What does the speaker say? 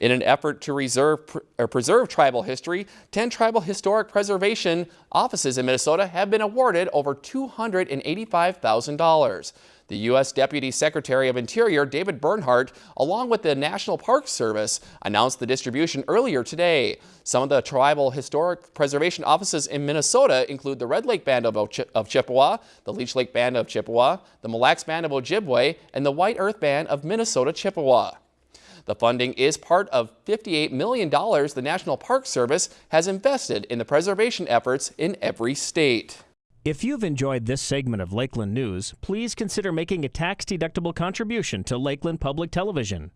In an effort to reserve, preserve tribal history, 10 tribal historic preservation offices in Minnesota have been awarded over $285,000. The U.S. Deputy Secretary of Interior David Bernhardt, along with the National Park Service, announced the distribution earlier today. Some of the tribal historic preservation offices in Minnesota include the Red Lake Band of, of Chippewa, the Leech Lake Band of Chippewa, the Mille Lacs Band of Ojibwe, and the White Earth Band of Minnesota Chippewa. The funding is part of $58 million the National Park Service has invested in the preservation efforts in every state. If you've enjoyed this segment of Lakeland News, please consider making a tax-deductible contribution to Lakeland Public Television.